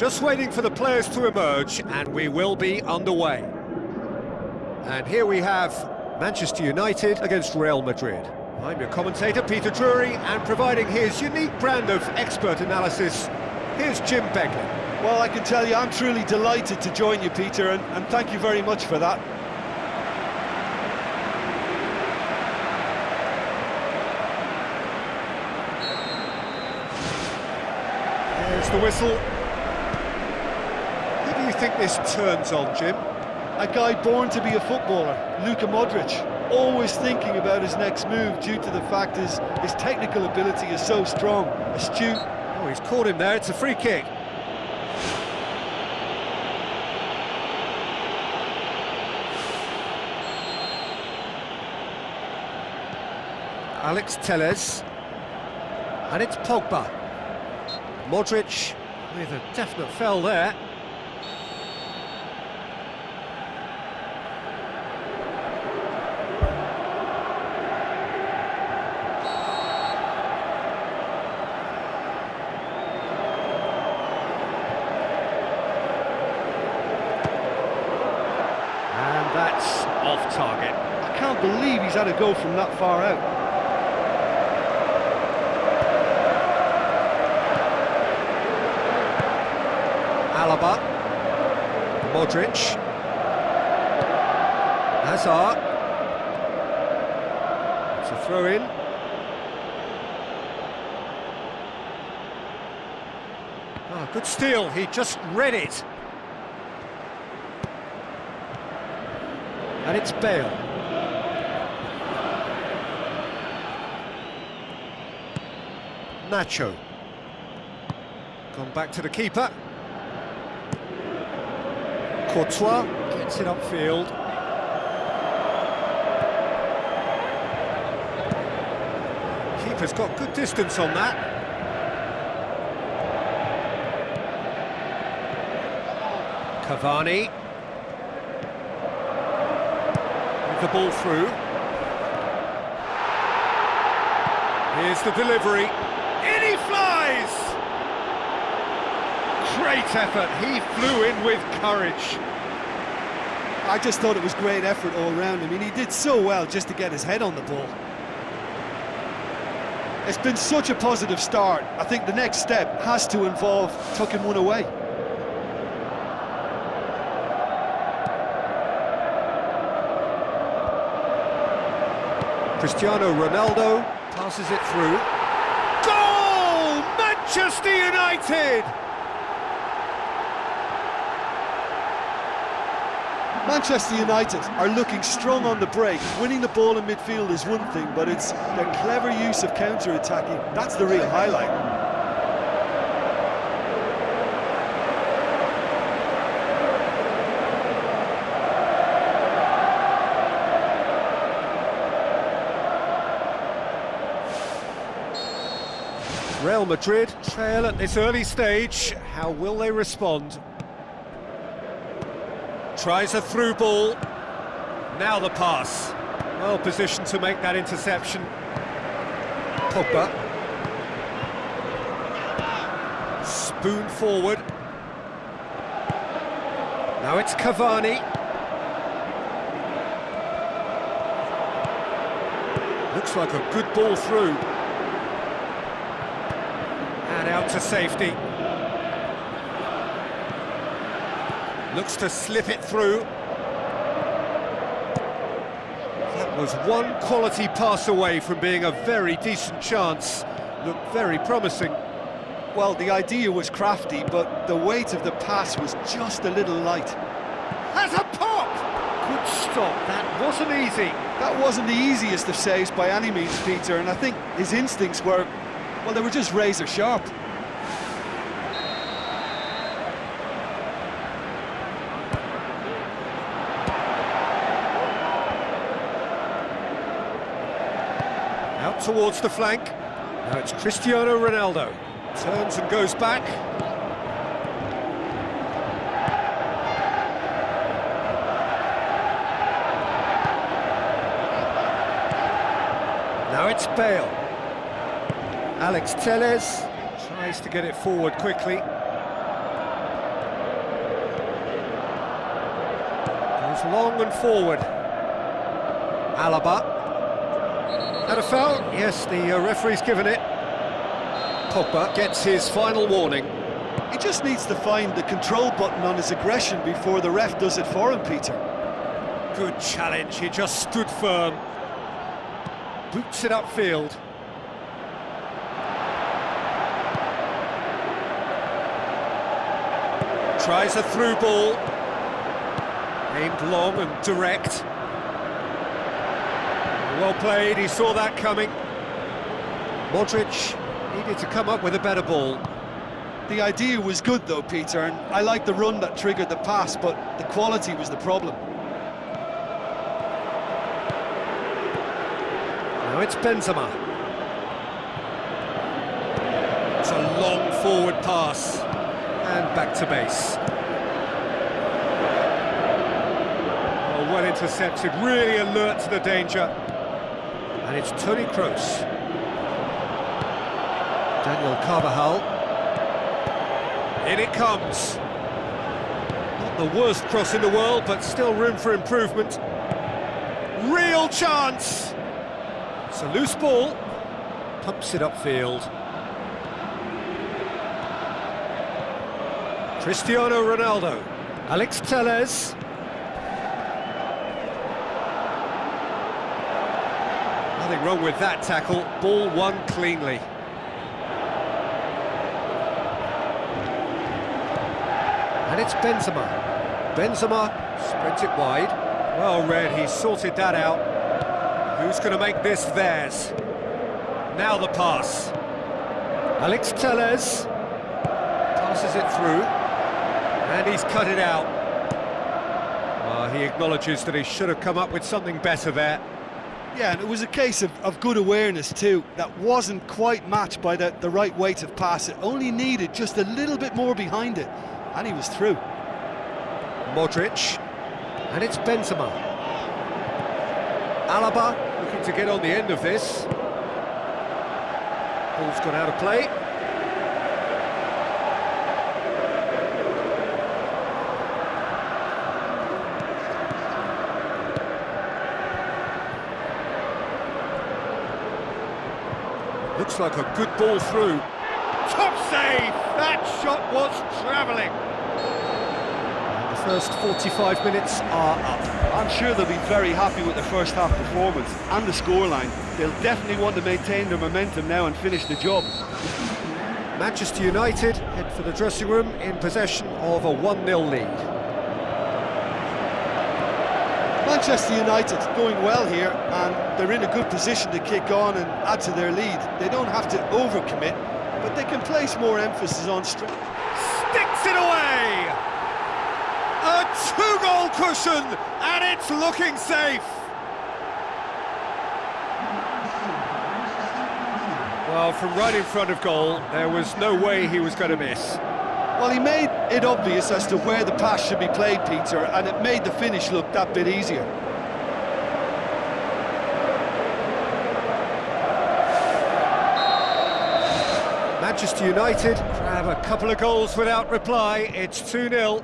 Just waiting for the players to emerge, and we will be underway. And here we have Manchester United against Real Madrid. I'm your commentator, Peter Drury, and providing his unique brand of expert analysis, here's Jim Beglin. Well, I can tell you, I'm truly delighted to join you, Peter, and, and thank you very much for that. There's the whistle. Think this turns on, Jim? A guy born to be a footballer, Luka Modric, always thinking about his next move due to the fact his, his technical ability is so strong, astute. Oh, he's caught him there, it's a free kick. Alex Telles. And it's Pogba. Modric with a definite fell there. And that's off target. I can't go from that far out. Alaba. Modric. Hazard. It's a throw in. Oh, good steal, he just read it. And it's Bale. Nacho. Gone back to the keeper. Courtois gets it upfield. Keeper's got good distance on that. Cavani. With the ball through. Here's the delivery. In he flies! Great effort, he flew in with courage. I just thought it was great effort all round. I mean, he did so well just to get his head on the ball. It's been such a positive start. I think the next step has to involve tucking one away. Cristiano Ronaldo passes it through. Goal! Manchester United! Manchester United are looking strong on the break. Winning the ball in midfield is one thing, but it's their clever use of counter-attacking. That's the real highlight. Real Madrid trail at this early stage. How will they respond? Tries a through ball. Now the pass. Well positioned to make that interception. Pogba. Spoon forward. Now it's Cavani. Looks like a good ball through. Out to safety. Looks to slip it through. That was one quality pass away from being a very decent chance. Looked very promising. Well, the idea was crafty, but the weight of the pass was just a little light. Has a pop! Good stop, that wasn't easy. That wasn't the easiest of saves by any means, Peter, and I think his instincts were, well, they were just razor sharp. towards the flank. Now it's Cristiano Ronaldo. Turns and goes back. Now it's Bale. Alex Telles tries to get it forward quickly. Goes long and forward. Alaba. Had a foul? Yes, the uh, referee's given it. Pogba gets his final warning. He just needs to find the control button on his aggression before the ref does it for him, Peter. Good challenge, he just stood firm. Boots it upfield. Tries a through ball. Aimed long and direct. Well played, he saw that coming. Modric needed to come up with a better ball. The idea was good though, Peter, and I like the run that triggered the pass, but the quality was the problem. Now it's Benzema. It's a long forward pass. And back to base. Oh, well intercepted, really alert to the danger. And it's Toni Kroos. Daniel Carvajal. In it comes. Not the worst cross in the world, but still room for improvement. Real chance! It's a loose ball. Pumps it upfield. Cristiano Ronaldo. Alex Telles. Nothing wrong with that tackle. Ball won cleanly. And it's Benzema. Benzema spreads it wide. Well read, he sorted that out. Who's going to make this theirs? Now the pass. Alex Telles passes it through, and he's cut it out. Uh, he acknowledges that he should have come up with something better there. Yeah, and it was a case of, of good awareness too. That wasn't quite matched by the, the right weight of pass. It only needed just a little bit more behind it, and he was through. Modric, and it's Benzema. Alaba looking to get on the end of this. Ball's gone out of play. Looks like a good ball through. Top save! That shot was travelling. The first 45 minutes are up. I'm sure they'll be very happy with their first half performance and the scoreline. They'll definitely want to maintain their momentum now and finish the job. Manchester United head for the dressing room in possession of a 1-0 lead. Manchester United going well here and they're in a good position to kick on and add to their lead. They don't have to overcommit, but they can place more emphasis on strength. Sticks it away! A two-goal cushion, and it's looking safe! Well, from right in front of goal, there was no way he was going to miss. Well, he made it obvious as to where the pass should be played, Peter, and it made the finish look that bit easier. Manchester United grab a couple of goals without reply. It's 2-0.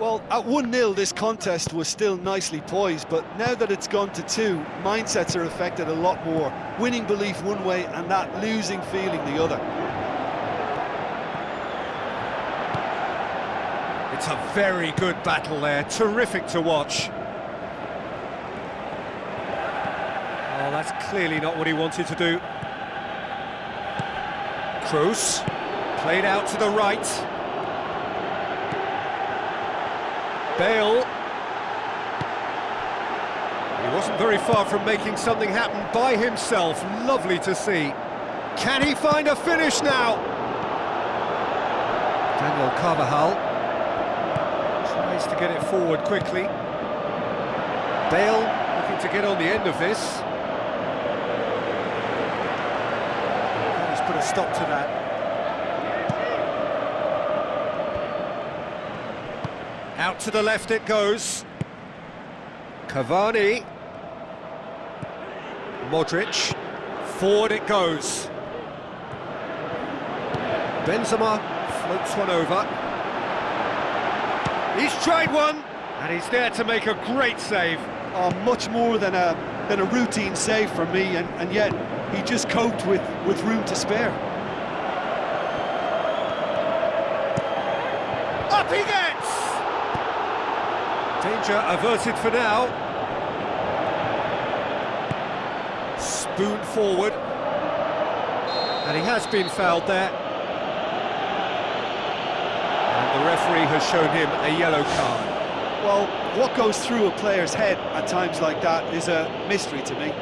Well, at 1-0, this contest was still nicely poised, but now that it's gone to two, mindsets are affected a lot more. Winning belief one way and that losing feeling the other. It's a very good battle there, terrific to watch. Oh, that's clearly not what he wanted to do. Kroos, played out to the right. Bale. He wasn't very far from making something happen by himself. Lovely to see. Can he find a finish now? Daniel Carvajal tries to get it forward quickly. Bale looking to get on the end of this. He's put a stop to that. Out to the left it goes. Cavani. Modric. Forward it goes. Benzema floats one over. He's tried one. And he's there to make a great save. Oh, much more than a than a routine save for me, and, and yet he just coped with, with room to spare. Up he gets! Danger averted for now. Spoon forward. And he has been fouled there. And the referee has shown him a yellow card. Well, what goes through a player's head at times like that is a mystery to me.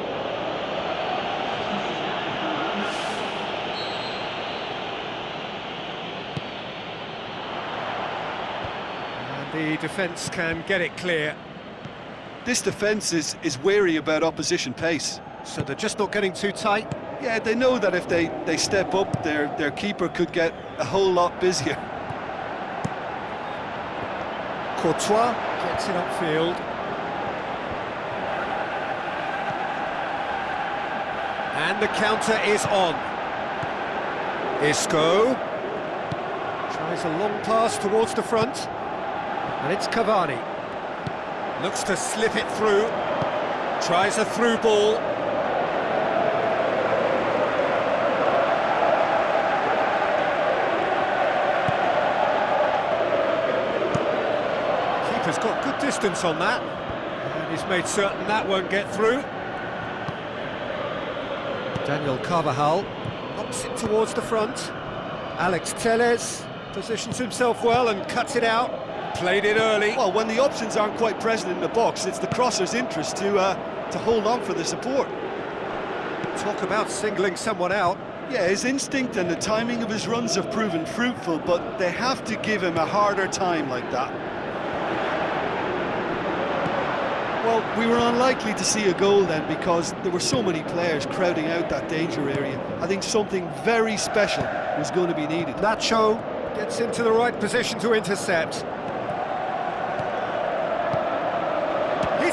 And the defence can get it clear. This defence is, is wary about opposition pace. So they're just not getting too tight. Yeah, they know that if they, they step up, their, their keeper could get a whole lot busier. Courtois gets it upfield. And the counter is on. Isco tries a long pass towards the front. And it's Cavani. Looks to slip it through. Tries a through ball. Keeper's got good distance on that. And he's made certain that won't get through. Daniel Carvajal knocks it towards the front. Alex Telles positions himself well and cuts it out. Played it early. Well, when the options aren't quite present in the box, it's the crosser's interest to uh, to hold on for the support. Talk about singling someone out. Yeah, his instinct and the timing of his runs have proven fruitful, but they have to give him a harder time like that. Well, we were unlikely to see a goal then because there were so many players crowding out that danger area. I think something very special was going to be needed. Nacho gets into the right position to intercept.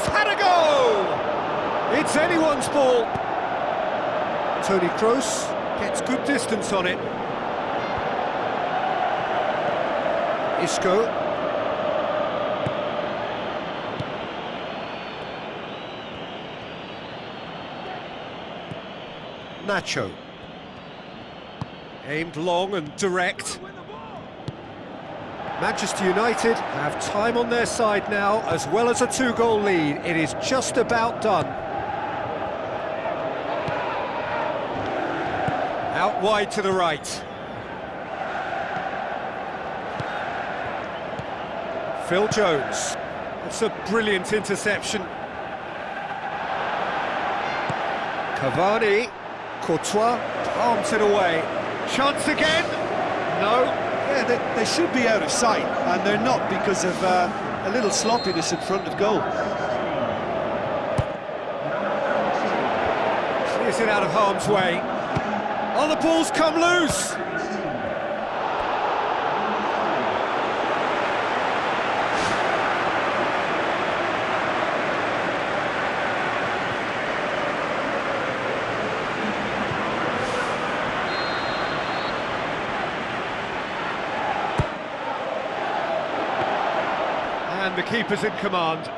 Had a go! It's anyone's ball. Toni Kroos gets good distance on it. Isco. Nacho. Aimed long and direct. Manchester United have time on their side now, as well as a two-goal lead. It is just about done. Out wide to the right. Phil Jones. That's a brilliant interception. Cavani. Courtois palms it away. Chance again? No. Yeah, they, they should be out of sight, and they're not because of uh, a little sloppiness in front of goal. Clears it out of harm's way. Oh, the ball's come loose! And the keeper's in command.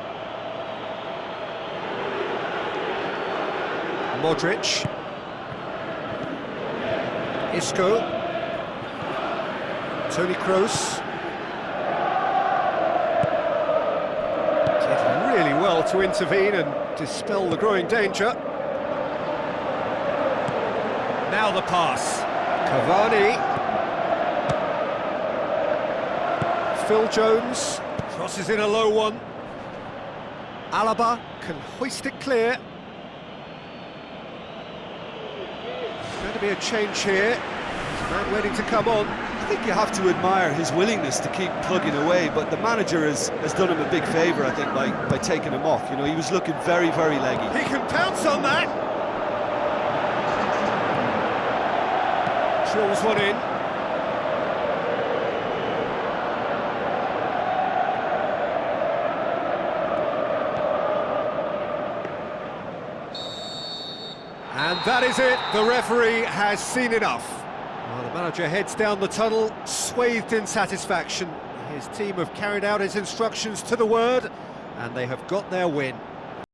Modric. Isco. Toni Kroos. Did really well to intervene and dispel the growing danger. Now the pass. Cavani. Phil Jones crosses in a low one. Alaba can hoist it clear. Going to be a change here. Man waiting to come on. I think you have to admire his willingness to keep plugging away, but the manager has, has done him a big favour, I think, by, by taking him off. You know, he was looking very, very leggy. He can pounce on that. Drills one in. And that is it. The referee has seen enough. Well, the manager heads down the tunnel, swathed in satisfaction. His team have carried out his instructions to the word, and they have got their win.